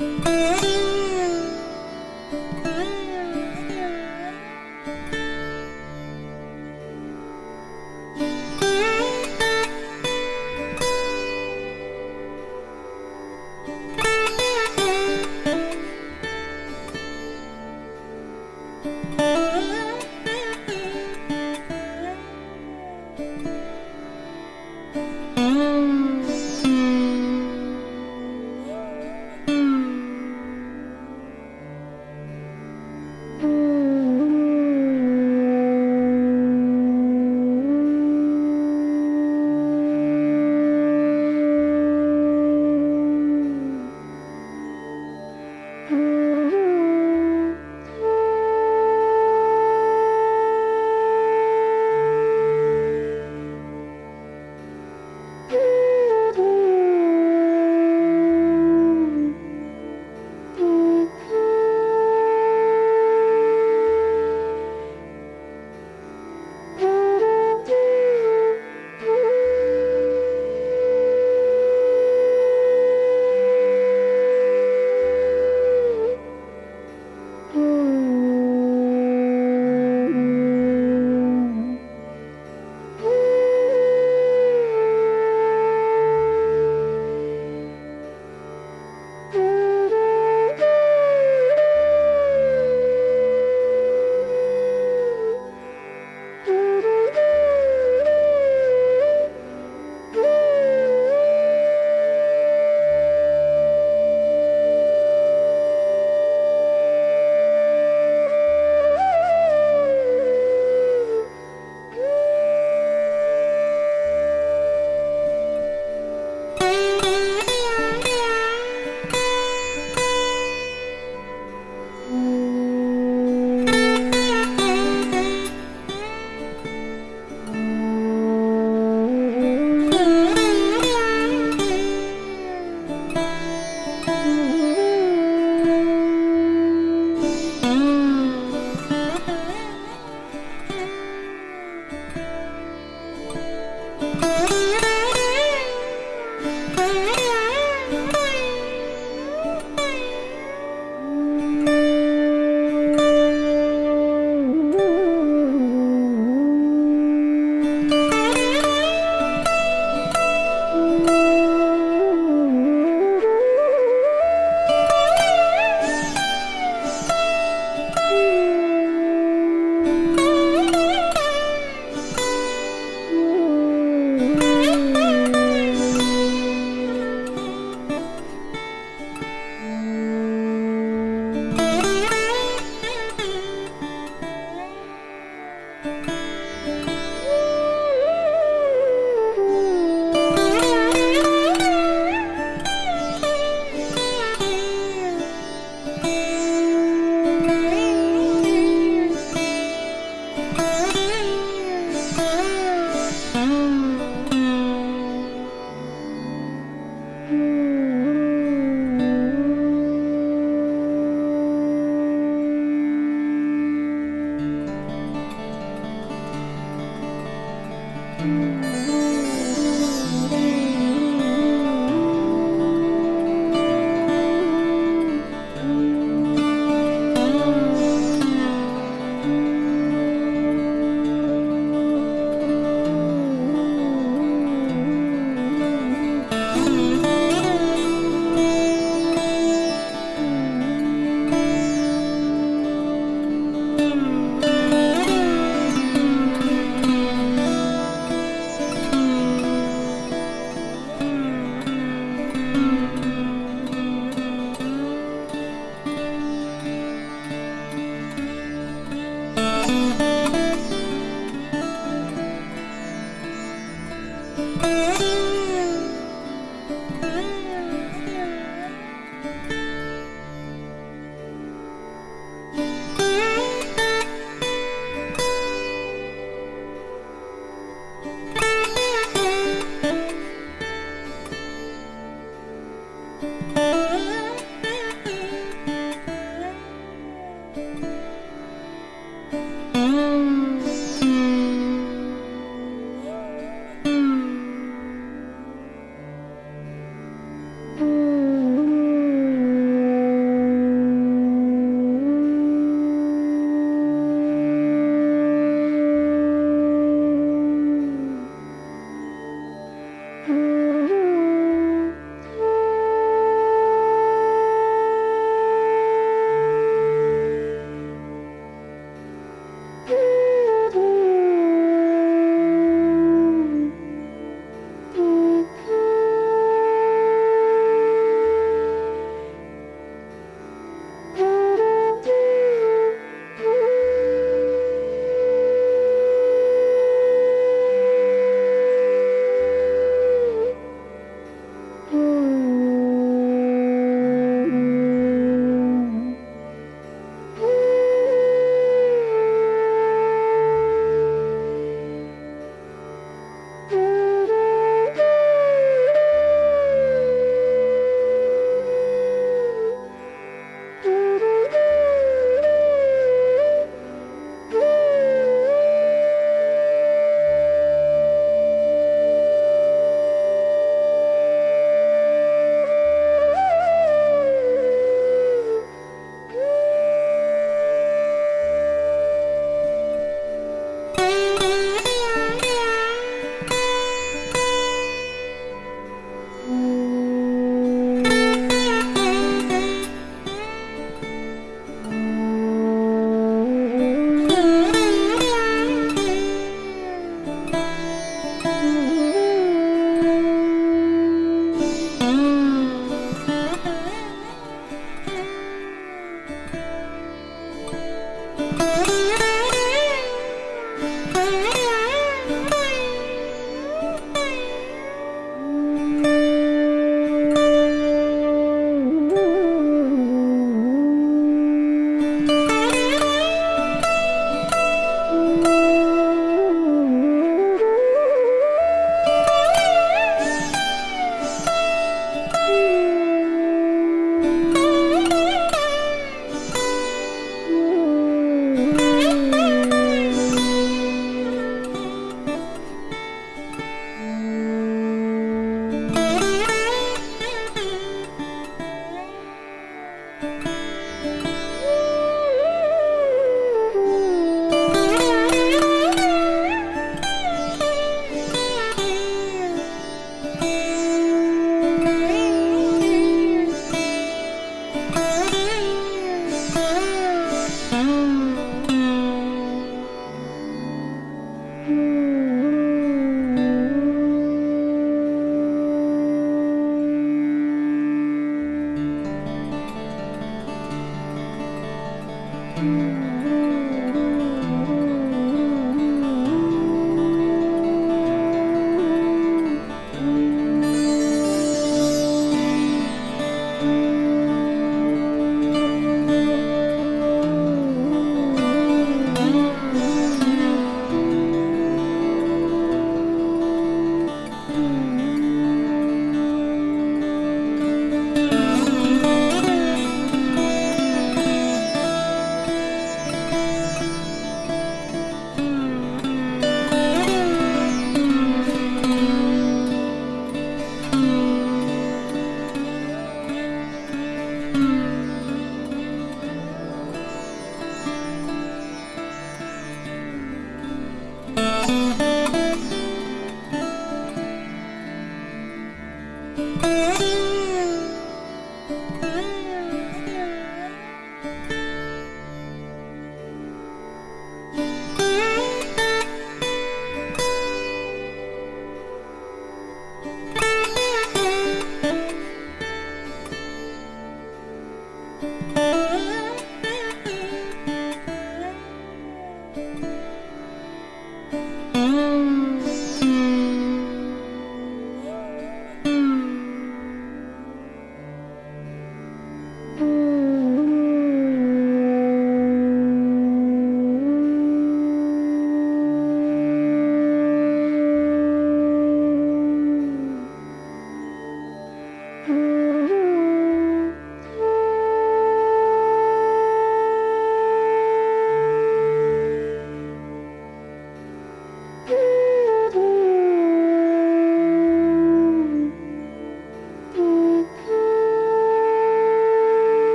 Música